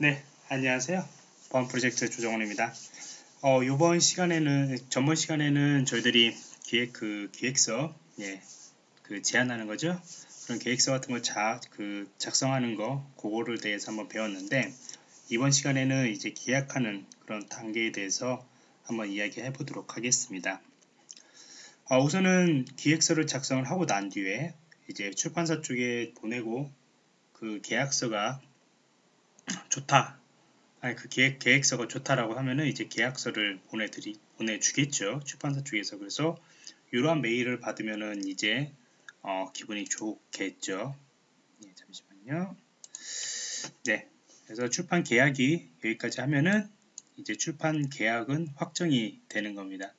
네, 안녕하세요. 보안 프로젝트 조정원입니다. 어, 이번 시간에는 전번 시간에는 저희들이 기획 그 기획서 예, 그 제안하는 거죠. 그런 계획서 같은 거 자, 그 작성하는 거 그거를 대해서 한번 배웠는데 이번 시간에는 이제 계약하는 그런 단계에 대해서 한번 이야기해 보도록 하겠습니다. 어, 우선은 기획서를 작성을 하고 난 뒤에 이제 출판사 쪽에 보내고 그 계약서가 좋다. 아니 그 계획, 계획서가 좋다라고 하면은 이제 계약서를 보내드리 보내주겠죠. 출판사 쪽에서. 그래서 이러한 메일을 받으면은 이제 어, 기분이 좋겠죠. 네, 잠시만요. 네. 그래서 출판 계약이 여기까지 하면은 이제 출판 계약은 확정이 되는 겁니다.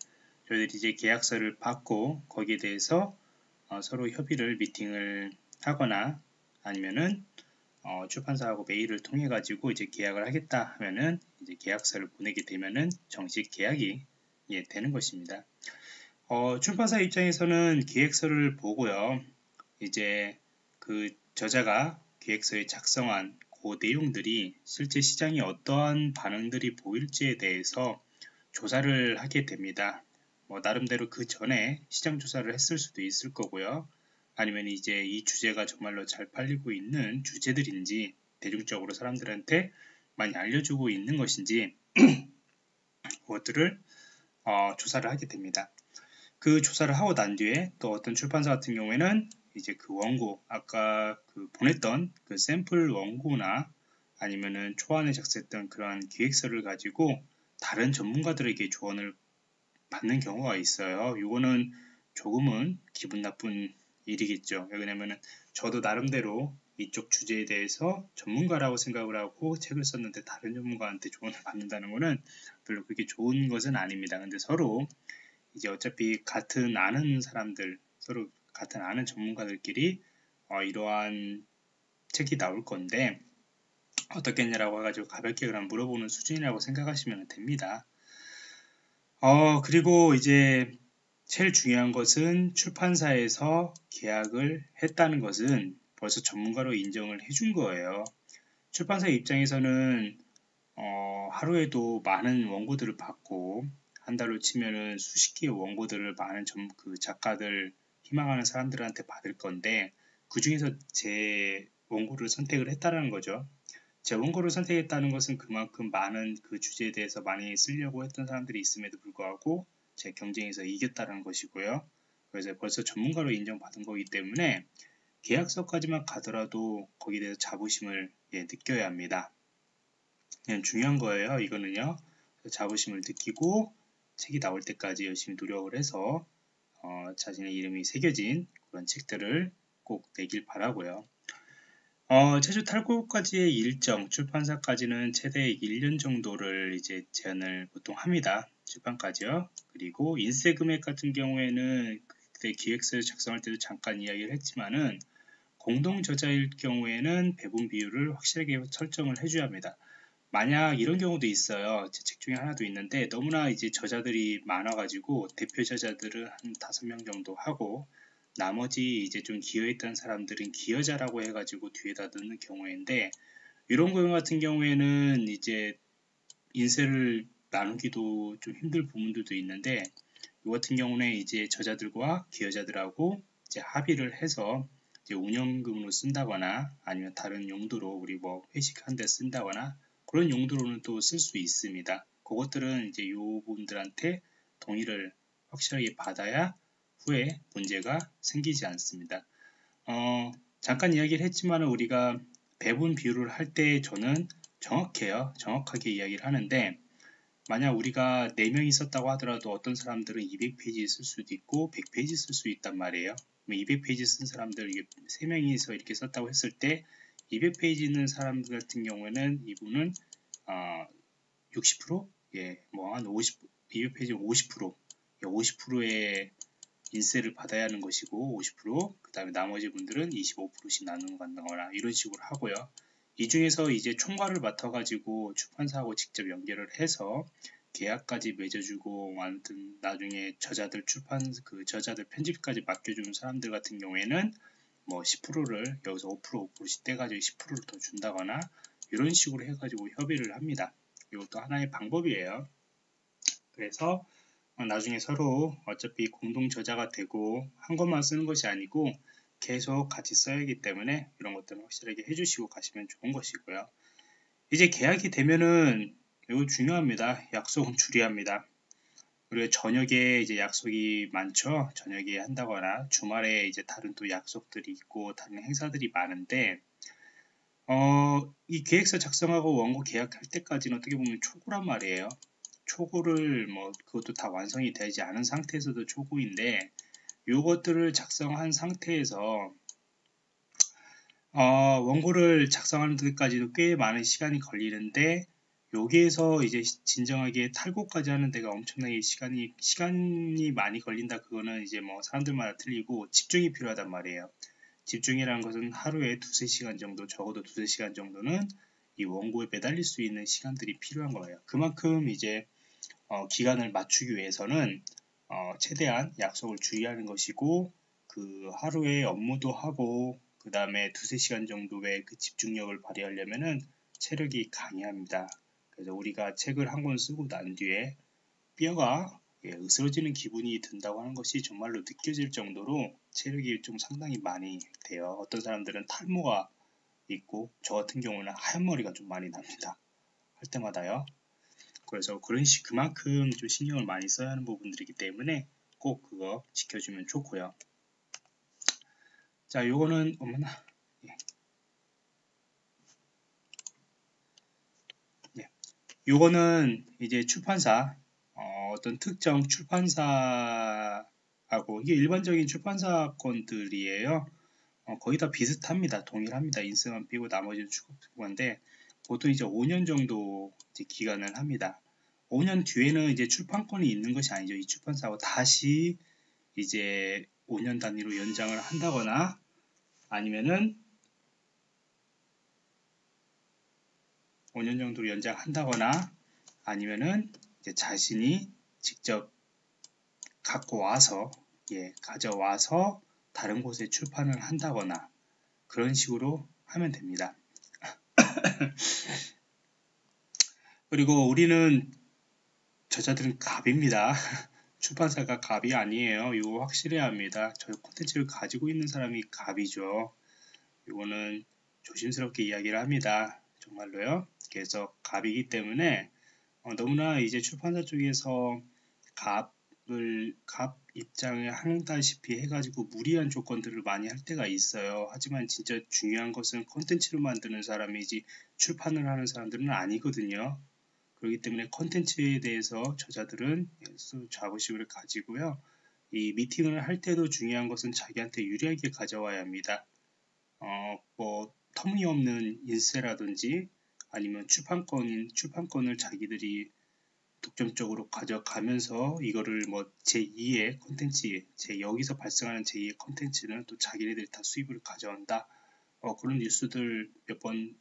저희들이 이제 계약서를 받고 거기에 대해서 어, 서로 협의를 미팅을 하거나 아니면은 어, 출판사하고 메일을 통해 가지고 이제 계약을 하겠다 하면은 이제 계약서를 보내게 되면은 정식 계약이 예, 되는 것입니다. 어, 출판사 입장에서는 계획서를 보고요. 이제 그 저자가 계획서에 작성한 그 내용들이 실제 시장에 어떠한 반응들이 보일지에 대해서 조사를 하게 됩니다. 뭐 나름대로 그 전에 시장 조사를 했을 수도 있을 거고요. 아니면 이제 이 주제가 정말로 잘 팔리고 있는 주제들인지 대중적으로 사람들한테 많이 알려주고 있는 것인지 그것들을 어, 조사를 하게 됩니다. 그 조사를 하고 난 뒤에 또 어떤 출판사 같은 경우에는 이제 그 원고 아까 그 보냈던 그 샘플 원고나 아니면은 초안에 작성했던 그러한 기획서를 가지고 다른 전문가들에게 조언을 받는 경우가 있어요. 이거는 조금은 기분 나쁜 일이겠죠. 왜냐면은 저도 나름대로 이쪽 주제에 대해서 전문가라고 생각을 하고 책을 썼는데 다른 전문가한테 조언을 받는다는 것은 별로 그렇게 좋은 것은 아닙니다. 근데 서로 이제 어차피 같은 아는 사람들, 서로 같은 아는 전문가들끼리 어, 이러한 책이 나올 건데 어떻겠냐라고 해가지고 가볍게 그냥 물어보는 수준이라고 생각하시면 됩니다. 어, 그리고 이제 제일 중요한 것은 출판사에서 계약을 했다는 것은 벌써 전문가로 인정을 해준 거예요. 출판사 입장에서는 어, 하루에도 많은 원고들을 받고 한 달로 치면은 수십 개의 원고들을 많은 점, 그 작가들 희망하는 사람들한테 받을 건데 그 중에서 제 원고를 선택을 했다는 거죠. 제 원고를 선택했다는 것은 그만큼 많은 그 주제에 대해서 많이 쓰려고 했던 사람들이 있음에도 불구하고 제 경쟁에서 이겼다는 것이고요. 그래서 벌써 전문가로 인정받은 거기 때문에 계약서까지만 가더라도 거기에 대해서 자부심을 예, 느껴야 합니다. 그냥 중요한 거예요. 이거는요. 자부심을 느끼고 책이 나올 때까지 열심히 노력을 해서 어, 자신의 이름이 새겨진 그런 책들을 꼭 내길 바라고요. 어, 제주 탈고까지의 일정, 출판사까지는 최대 1년 정도를 이제 제한을 보통 합니다. 출판까지요. 그리고 인쇄 금액 같은 경우에는 그때 기획서 작성할 때도 잠깐 이야기를 했지만은 공동 저자일 경우에는 배분 비율을 확실하게 설정을 해줘야 합니다. 만약 이런 경우도 있어요. 제 책 중에 하나도 있는데 너무나 이제 저자들이 많아가지고 대표 저자들은 한 다섯 명 정도 하고 나머지 이제 좀 기여했던 사람들은 기여자라고 해가지고 뒤에다 넣는 경우인데 이런 경우 같은 경우에는 이제 인쇄를 나누기도 좀 힘들 부분들도 있는데 이 같은 경우는 이제 저자들과 기여자들하고 이제 합의를 해서 이제 운영금으로 쓴다거나 아니면 다른 용도로 우리 뭐 회식한 데 쓴다거나 그런 용도로는 또 쓸 수 있습니다. 그것들은 이제 요 분들한테 동의를 확실하게 받아야 후에 문제가 생기지 않습니다. 어, 잠깐 이야기를 했지만 우리가 배분 비율을 할 때 저는 정확해요. 정확하게 이야기를 하는데 만약 우리가 4명이 있었다고 하더라도 어떤 사람들은 200페이지 쓸 수도 있고 100페이지 쓸 수 있단 말이에요. 200페이지 쓴 사람들 3명이서 이렇게 썼다고 했을 때 200페이지 있는 사람 들 같은 경우에는 이분은 어, 60% 예, 뭐 한 50, 200페이지 50% 50%의 인세를 받아야 하는 것이고 50%그 다음에 나머지 분들은 25%씩 나누는 간다거나 이런 식으로 하고요. 이 중에서 이제 총괄을 맡아가지고 출판사하고 직접 연결을 해서 계약까지 맺어주고 아무튼 나중에 저자들 출판 그 저자들 편집까지 맡겨주는 사람들 같은 경우에는 뭐 10%를 여기서 5% 5%씩 떼가지고 10%를 더 준다거나 이런 식으로 해가지고 협의를 합니다. 이것도 하나의 방법이에요. 그래서 어, 나중에 서로 어차피 공동 저자가 되고 한 것만 쓰는 것이 아니고 계속 같이 써야 하기 때문에 이런 것들은 확실하게 해주시고 가시면 좋은 것이고요. 이제 계약이 되면은 이거 중요합니다. 약속은 줄이합니다. 우리가 저녁에 이제 약속이 많죠. 저녁에 한다거나 주말에 이제 다른 또 약속들이 있고 다른 행사들이 많은데 어, 이 계획서 작성하고 원고 계약할 때까지는 어떻게 보면 초고란 말이에요. 초고를 뭐 그것도 다 완성이 되지 않은 상태에서도 초고인데 요것들을 작성한 상태에서 어, 원고를 작성하는 데까지도 꽤 많은 시간이 걸리는데 여기에서 이제 진정하게 탈고까지 하는 데가 엄청나게 시간이 시간이 많이 걸린다. 그거는 이제 뭐 사람들마다 틀리고 집중이 필요하단 말이에요. 집중이라는 것은 하루에 두세 시간 정도 적어도 두세 시간 정도는 이 원고에 매달릴 수 있는 시간들이 필요한 거예요. 그만큼 이제 어, 기간을 맞추기 위해서는 어, 최대한 약속을 주의하는 것이고 그 하루에 업무도 하고 그 다음에 두세 시간 정도의 그 집중력을 발휘하려면은 체력이 강해합니다. 그래서 우리가 책을 한 권 쓰고 난 뒤에 뼈가 예, 으스러지는 기분이 든다고 하는 것이 정말로 느껴질 정도로 체력이 좀 상당히 많이 돼요. 어떤 사람들은 탈모가 있고 저 같은 경우는 하얀 머리가 좀 많이 납니다. 할 때마다요. 그래서 그런 식 그만큼 좀 신경을 많이 써야 하는 부분들이기 때문에 꼭 그거 지켜주면 좋고요. 자, 요거는 어머나 예. 네. 요거는 이제 출판사 어, 떤 특정 출판사하고 이게 일반적인 출판사 건들이에요. 어, 거의 다 비슷합니다. 동일합니다. 인쇄만 빼고 나머지는 출판인데 보통 이제 5년 정도 이제 기간을 합니다. 5년 뒤에는 이제 출판권이 있는 것이 아니죠. 이 출판사하고 다시 이제 5년 단위로 연장을 한다거나 아니면은 5년 정도로 연장한다거나 아니면은 이제 자신이 직접 갖고 와서 예, 가져와서 다른 곳에 출판을 한다거나 그런 식으로 하면 됩니다. 그리고 우리는 저자들은 갑입니다. 출판사가 갑이 아니에요. 이거 확실해야 합니다. 저 콘텐츠를 가지고 있는 사람이 갑이죠. 이거는 조심스럽게 이야기를 합니다. 정말로요. 그래서 갑이기 때문에 어, 너무나 이제 출판사 쪽에서 갑 을갑 입장을 한다시피 해가지고 무리한 조건들을 많이 할 때가 있어요. 하지만 진짜 중요한 것은 콘텐츠를 만드는 사람이지 출판을 하는 사람들은 아니거든요. 그렇기 때문에 컨텐츠에 대해서 저자들은 자부심을 가지고요. 이 미팅을 할 때도 중요한 것은 자기한테 유리하게 가져와야 합니다. 어, 뭐 터무니없는 인쇄라든지 아니면 출판권 출판권을 자기들이 독점적으로 가져가면서 이거를 뭐 제2의 컨텐츠, 제 여기서 발생하는 제2의 컨텐츠는 또 자기네들이 다 수입을 가져온다. 어, 그런 뉴스들 몇번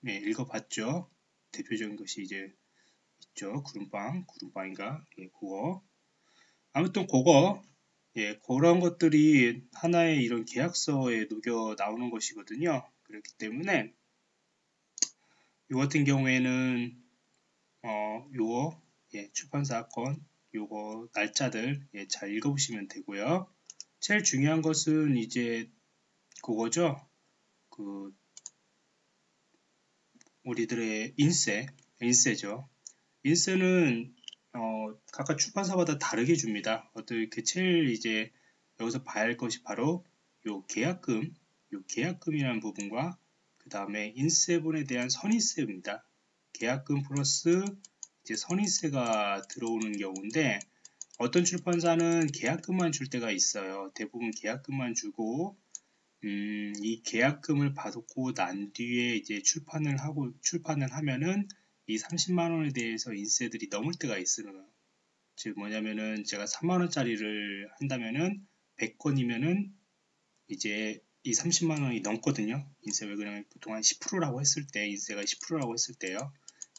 네, 읽어봤죠. 대표적인 것이 이제 있죠. 구름빵, 구름빵인가? 예, 그거. 아무튼 그거, 예, 그런 것들이 하나의 이런 계약서에 녹여 나오는 것이거든요. 그렇기 때문에 이 같은 경우에는 어, 요거 예, 출판사 건 요거 날짜들 예, 잘 읽어보시면 되고요. 제일 중요한 것은 이제 그거죠. 그 우리들의 인쇄, 인쇄죠. 인쇄는 어, 각각 출판사마다 다르게 줍니다. 어떻게 제일 이제 여기서 봐야 할 것이 바로 요 계약금, 요 계약금이라는 부분과 그 다음에 인쇄분에 대한 선인세입니다. 계약금 플러스 이제 선인세가 들어오는 경우인데 어떤 출판사는 계약금만 줄 때가 있어요. 대부분 계약금만 주고 음, 이 계약금을 받고 난 뒤에 이제 출판을 하고 출판을 하면은 이 30만 원에 대해서 인쇄들이 넘을 때가 있어요. 즉 뭐냐면은 제가 3만 원짜리를 한다면은 100건이면은 이제 이 30만 원이 넘거든요. 인쇄 왜 그러냐면 보통 한 10%라고 했을 때 인쇄가 10%라고 했을 때요.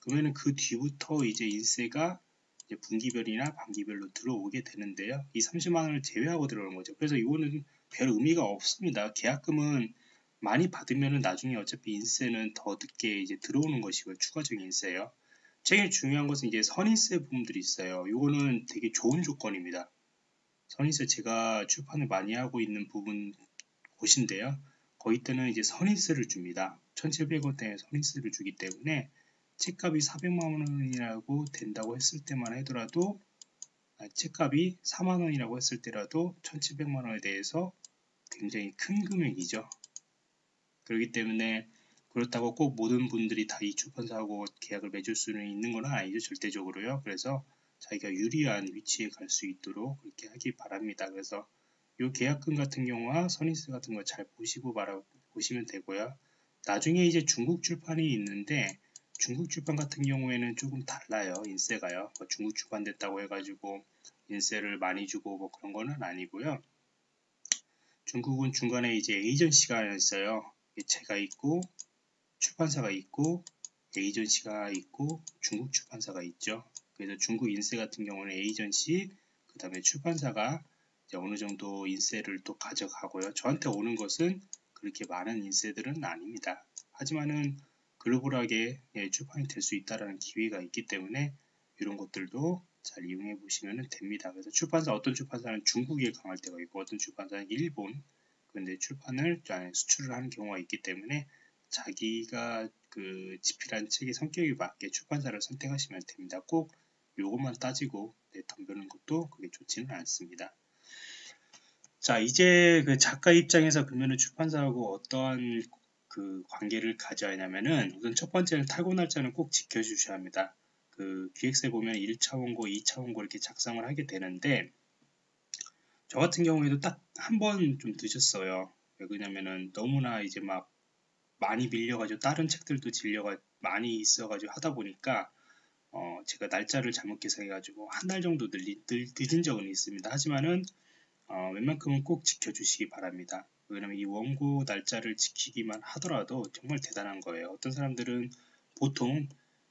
그러면은 그 뒤부터 이제 인쇄가 이제 분기별이나 반기별로 들어오게 되는데요. 이 30만 원을 제외하고 들어오는 거죠. 그래서 이거는 별 의미가 없습니다. 계약금은 많이 받으면은 나중에 어차피 인세는 더 늦게 이제 들어오는 것이고요. 추가적인 인세요. 제일 중요한 것은 이제 선인세 부분들이 있어요. 이거는 되게 좋은 조건입니다. 선인세 제가 출판을 많이 하고 있는 부분 곳인데요. 거기 때는 이제 선인세를 줍니다. 1700원대에 선인세를 주기 때문에 책값이 400만 원이라고 된다고 했을 때만 하더라도 아, 책값이 4만 원이라고 했을 때라도 1700만 원에 대해서 굉장히 큰 금액이죠. 그렇기 때문에 그렇다고 꼭 모든 분들이 다 이 출판사하고 계약을 맺을 수는 있는 건 아니죠. 절대적으로요. 그래서 자기가 유리한 위치에 갈 수 있도록 그렇게 하기 바랍니다. 그래서 이 계약금 같은 경우와 선인세 같은 거 잘 보시고 말아 보시면 되고요. 나중에 이제 중국 출판이 있는데 중국 출판 같은 경우에는 조금 달라요. 인세가요. 뭐 중국 출판됐다고 해가지고 인세를 많이 주고 뭐 그런 거는 아니고요. 중국은 중간에 이제 에이전시가 있어요. 제가 있고 출판사가 있고 에이전시가 있고 중국 출판사가 있죠. 그래서 중국 인세 같은 경우는 에이전시 그 다음에 출판사가 어느 정도 인세를 또 가져가고요. 저한테 오는 것은 그렇게 많은 인세들은 아닙니다. 하지만은 글로벌하게 예, 출판이 될 수 있다는 기회가 있기 때문에 이런 것들도 잘 이용해 보시면 됩니다. 그래서 출판사 어떤 출판사는 중국에 강할 때가 있고 어떤 출판사는 일본 그런데 출판을 수출을 하는 경우가 있기 때문에 자기가 그 집필한 책의 성격에 맞게 출판사를 선택하시면 됩니다. 꼭 이것만 따지고 네, 덤벼는 것도 그게 좋지는 않습니다. 자 이제 그 작가 입장에서 그러면 출판사하고 어떠한 그 관계를 가져야 하냐면은 우선 첫 번째는 탈고 날짜는 꼭 지켜주셔야 합니다. 그 기획서에 보면 1차 원고, 2차 원고 이렇게 작성을 하게 되는데 저 같은 경우에도 딱 한 번 좀 늦었어요. 왜 그러냐면은 너무나 이제 막 많이 밀려가지고 다른 책들도 질려가 많이 있어가지고 하다 보니까 어 제가 날짜를 잘못 계산해가지고 한 달 정도 늘리, 늘, 늦은 적은 있습니다. 하지만은 어 웬만큼은 꼭 지켜주시기 바랍니다. 왜냐면 이 원고 날짜를 지키기만 하더라도 정말 대단한 거예요. 어떤 사람들은 보통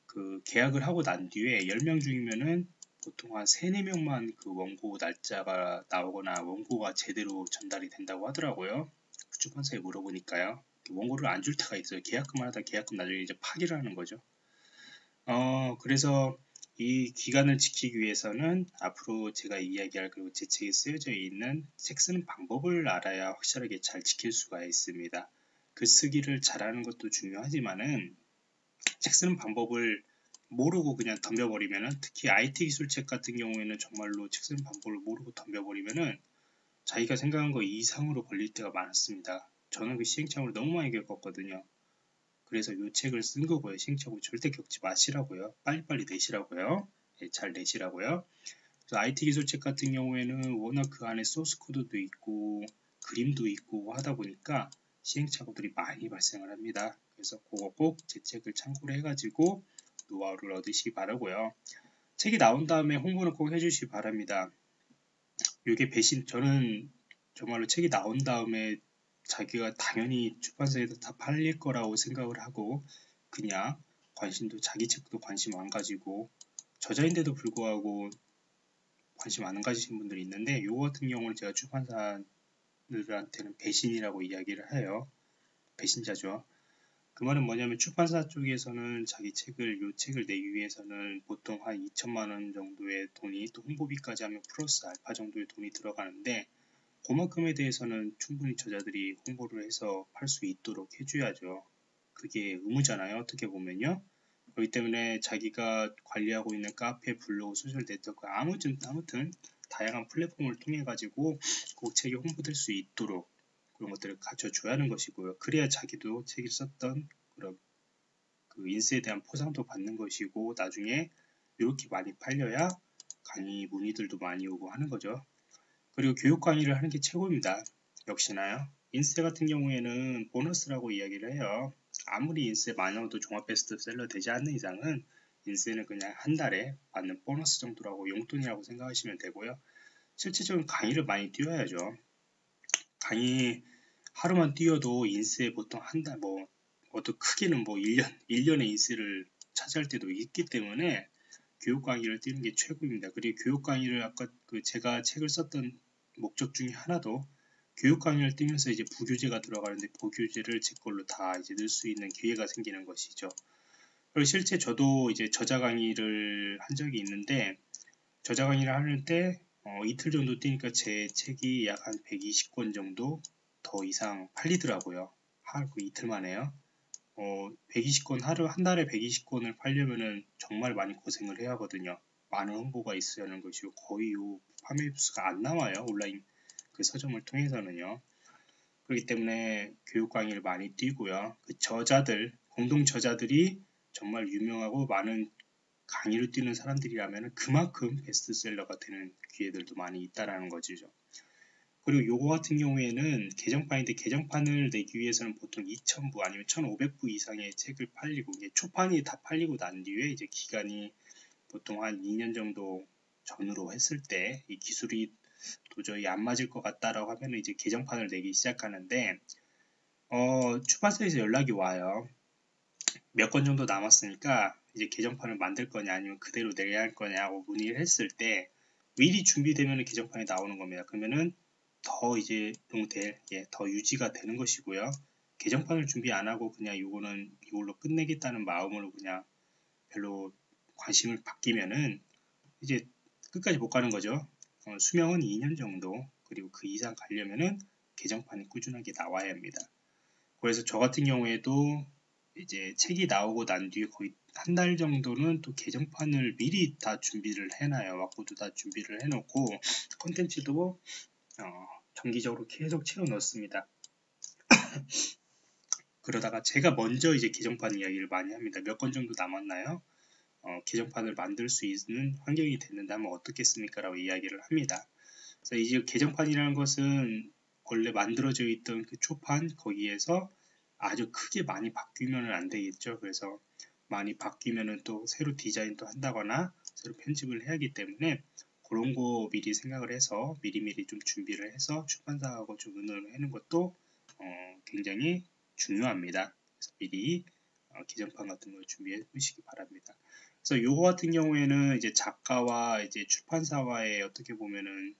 그 계약을 하고 난 뒤에 10명 중이면은 보통 한 3, 4명만 그 원고 날짜가 나오거나 원고가 제대로 전달이 된다고 하더라고요. 그 출판사에 물어보니까요. 원고를 안 줄 때가 있어요. 계약금을 하다 계약금 나중에 이제 파기를 하는 거죠. 어, 그래서 이 기간을 지키기 위해서는 앞으로 제가 이야기할 그리고 제 책에 쓰여져 있는 책 쓰는 방법을 알아야 확실하게 잘 지킬 수가 있습니다. 글 쓰기를 잘하는 것도 중요하지만은 책 쓰는 방법을 모르고 그냥 덤벼버리면은 특히 IT 기술책 같은 경우에는 정말로 책 쓰는 방법을 모르고 덤벼버리면은 자기가 생각한 거 이상으로 걸릴 때가 많았습니다. 저는 그 시행착오를 너무 많이 겪었거든요. 그래서 이 책을 쓴 거고요. 신청을 절대 겪지 마시라고요. 빨리빨리 내시라고요. 네, 잘 내시라고요. IT 기술책 같은 경우에는 워낙 그 안에 소스 코드도 있고 그림도 있고 하다 보니까 시행착오들이 많이 발생을 합니다. 그래서 그거 꼭 제 책을 참고를 해가지고 노하우를 얻으시기 바라고요. 책이 나온 다음에 홍보는 꼭 해주시기 바랍니다. 이게 배신 저는 정말로 책이 나온 다음에 자기가 당연히 출판사에서 다 팔릴 거라고 생각을 하고 그냥 관심도 자기 책도 관심 안 가지고 저자인데도 불구하고 관심 안 가지신 분들이 있는데 요 같은 경우는 제가 출판사들한테는 배신이라고 이야기를 해요. 배신자죠. 그 말은 뭐냐면 출판사 쪽에서는 자기 책을 요 책을 내기 위해서는 보통 한 2천만 원 정도의 돈이 또 홍보비까지 하면 플러스 알파 정도의 돈이 들어가는데 그만큼에 대해서는 충분히 저자들이 홍보를 해서 팔 수 있도록 해줘야죠. 그게 의무잖아요. 어떻게 보면요. 그렇기 때문에 자기가 관리하고 있는 카페, 블로그, 소셜 네트워크 아무튼 아무튼 다양한 플랫폼을 통해 가지고 그 책이 홍보될 수 있도록 그런 것들을 갖춰줘야 하는 것이고요. 그래야 자기도 책을 썼던 그런 그 인쇄에 대한 포상도 받는 것이고 나중에 이렇게 많이 팔려야 강의 문의들도 많이 오고 하는 거죠. 그리고 교육 강의를 하는 게 최고입니다. 역시나요. 인쇄 같은 경우에는 보너스라고 이야기를 해요. 아무리 인쇄 만원도 종합 베스트셀러 되지 않는 이상은 인쇄는 그냥 한 달에 받는 보너스 정도라고 용돈이라고 생각하시면 되고요. 실질적인 강의를 많이 띄워야죠. 강의 하루만 띄워도 인쇄 보통 한 달 뭐 어떤 크게는 뭐 1년 1년의 인쇄를 차지할 때도 있기 때문에 교육 강의를 띄는 게 최고입니다. 그리고 교육 강의를 아까 그 제가 책을 썼던 목적 중에 하나도 교육 강의를 뜨면서 이제 부교재가 들어가는데 부교재를 제 걸로 다 이제 넣을 수 있는 기회가 생기는 것이죠. 그리고 실제 저도 이제 저자 강의를 한 적이 있는데 저자 강의를 하는데 어, 이틀 정도 뛰니까 제 책이 약 한 120권 정도 더 이상 팔리더라고요. 하루 그 이틀 만에요. 어, 120권 하루 한 달에 120권을 팔려면은 정말 많이 고생을 해야 하거든요. 많은 홍보가 있어야 하는 것이고 거의 요 판매 수가 안 나와요. 온라인 그 서점을 통해서는요. 그렇기 때문에 교육 강의를 많이 뛰고요. 그 저자들 공동 저자들이 정말 유명하고 많은 강의를 뛰는 사람들이라면 그만큼 베스트셀러가 되는 기회들도 많이 있다라는 거죠. 그리고 요거 같은 경우에는 개정판인데 개정판을 내기 위해서는 보통 2000부 아니면 1500부 이상의 책을 팔리고 이게 초판이 다 팔리고 난 뒤에 이제 기간이 보통 한 2년 정도 전으로 했을 때 이 기술이 도저히 안 맞을 것 같다라고 하면 이제 개정판을 내기 시작하는데 어, 출판사에서 연락이 와요. 몇 권 정도 남았으니까 이제 개정판을 만들 거냐 아니면 그대로 내야 할 거냐고 문의를 했을 때 미리 준비되면 개정판이 나오는 겁니다. 그러면은 더 이제 용될 예, 더 유지가 되는 것이고요. 개정판을 준비 안 하고 그냥 이거는 이걸로 끝내겠다는 마음으로 그냥 별로 관심을 바뀌면은 이제 끝까지 못 가는 거죠. 어, 수명은 2년 정도 그리고 그 이상 가려면은 개정판이 꾸준하게 나와야 합니다. 그래서 저 같은 경우에도 이제 책이 나오고 난 뒤에 거의 한 달 정도는 또 개정판을 미리 다 준비를 해놔요. 와꾸도 다 준비를 해놓고 컨텐츠도 어, 정기적으로 계속 채워 넣습니다. 그러다가 제가 먼저 이제 개정판 이야기를 많이 합니다. 몇건 정도 남았나요? 어, 개정판을 만들 수 있는 환경이 됐는다면 어떻겠습니까? 라고 이야기를 합니다. 그래서 이제 개정판이라는 것은 원래 만들어져 있던 그 초판 거기에서 아주 크게 많이 바뀌면 안 되겠죠. 그래서 많이 바뀌면은 또 새로 디자인도 한다거나 새로 편집을 해야 하기 때문에 그런 거 미리 생각을 해서 미리미리 좀 준비를 해서 출판사하고 좀 의논을 하는 것도 어, 굉장히 중요합니다. 그래서 미리 어, 기정판 같은 걸 준비해 보시기 바랍니다. 그래서 요거 같은 경우에는 이제 작가와 이제 출판사와의 어떻게 보면은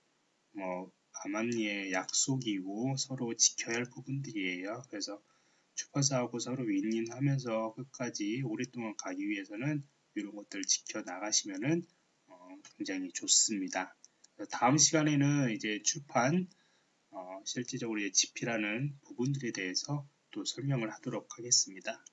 뭐 암암리의 약속이고 서로 지켜야 할 부분들이에요. 그래서 출판사하고 서로 윈윈하면서 끝까지 오랫동안 가기 위해서는 이런 것들을 지켜 나가시면은 어, 굉장히 좋습니다. 다음 시간에는 이제 출판 어, 실질적으로 집필하는 부분들에 대해서 또 설명을 하도록 하겠습니다.